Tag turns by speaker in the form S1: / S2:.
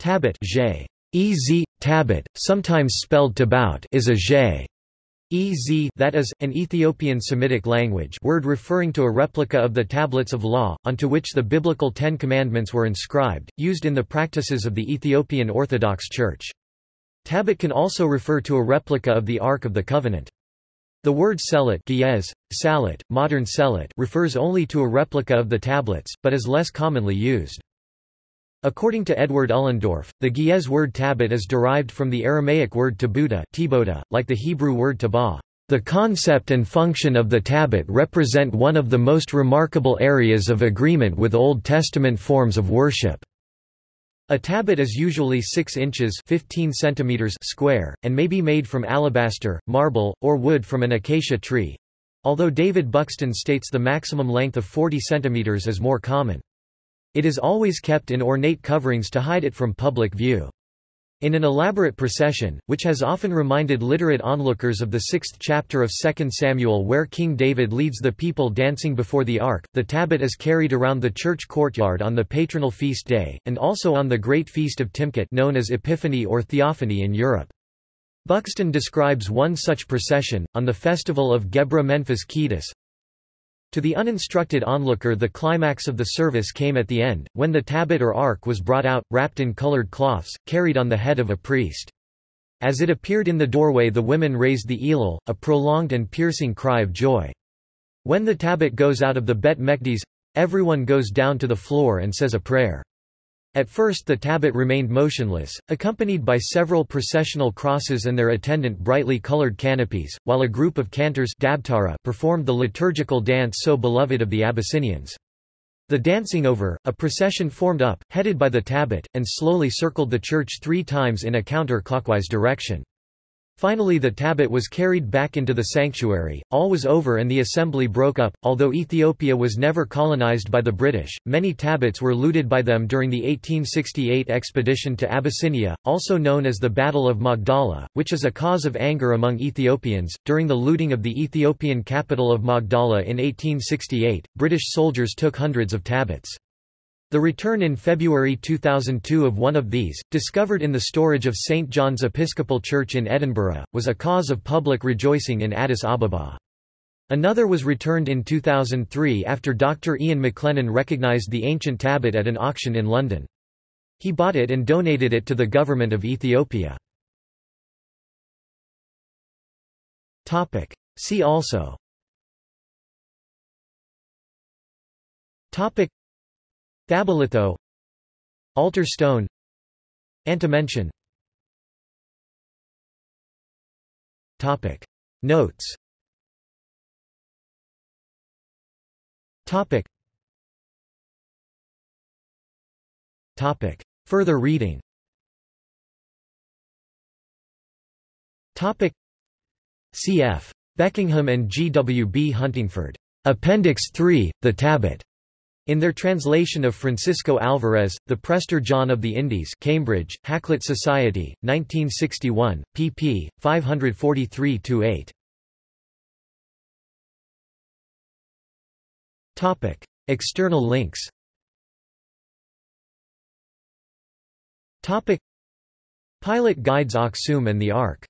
S1: Tabot Ez, tabot, sometimes spelled tabout is a zhe. Ez that is, an Ethiopian Semitic language word referring to a replica of the tablets of law, onto which the biblical Ten Commandments were inscribed, used in the practices of the Ethiopian Orthodox Church. Tabot can also refer to a replica of the Ark of the Covenant. The word selet Ge'ez, salet, modern selet refers only to a replica of the tablets, but is less commonly used. According to Edward Ullendorff, the Ge'ez word tabot is derived from the Aramaic word tabuta, like the Hebrew word tabah. The concept and function of the tabot represent one of the most remarkable areas of agreement with Old Testament forms of worship. A tabot is usually 6 inches 15 centimeters square, and may be made from alabaster, marble, or wood from an acacia tree, although David Buxton states the maximum length of 40 centimeters is more common. It is always kept in ornate coverings to hide it from public view. In an elaborate procession, which has often reminded literate onlookers of the sixth chapter of 2 Samuel where King David leads the people dancing before the ark, the tabot is carried around the church courtyard on the patronal feast day, and also on the great feast of Timkat known as Epiphany or Theophany in Europe. Buxton describes one such procession, on the festival of Gabra Manfas Qeddus, to the uninstructed onlooker the climax of the service came at the end, when the tabot or ark was brought out, wrapped in colored cloths, carried on the head of a priest. As it appeared in the doorway the women raised the elul, a prolonged and piercing cry of joy. When the tabot goes out of the Bet Mekdes, everyone goes down to the floor and says a prayer. At first the tabot remained motionless, accompanied by several processional crosses and their attendant brightly colored canopies, while a group of cantors dabtara performed the liturgical dance so beloved of the Abyssinians. The dancing over, a procession formed up, headed by the tabot, and slowly circled the church three times in a counter-clockwise direction. Finally the tabot was carried back into the sanctuary, all was over and the assembly broke up. Although Ethiopia was never colonized by the British, many tabots were looted by them during the 1868 expedition to Abyssinia, also known as the Battle of Magdala, which is a cause of anger among Ethiopians. During the looting of the Ethiopian capital of Magdala in 1868, British soldiers took hundreds of tabots. The return in February 2002 of one of these, discovered in the storage of St. John's Episcopal Church in Edinburgh, was a cause of public rejoicing in Addis Ababa. Another was returned in 2003 after Dr. Ian McLennan recognized the ancient tabot at an auction in London. He bought it and donated it to the government of Ethiopia. See also Thabalitho Altar stone Antimension Topic Notes Topic Topic Further reading Topic Cf. Beckingham and G. W. B. Huntingford. Appendix 3, The Tabot. In their translation of Francisco Alvarez, The Prester John of the Indies Cambridge, Hakluyt Society, 1961, pp. 543-8. External links Pilot guides Aksum and the Ark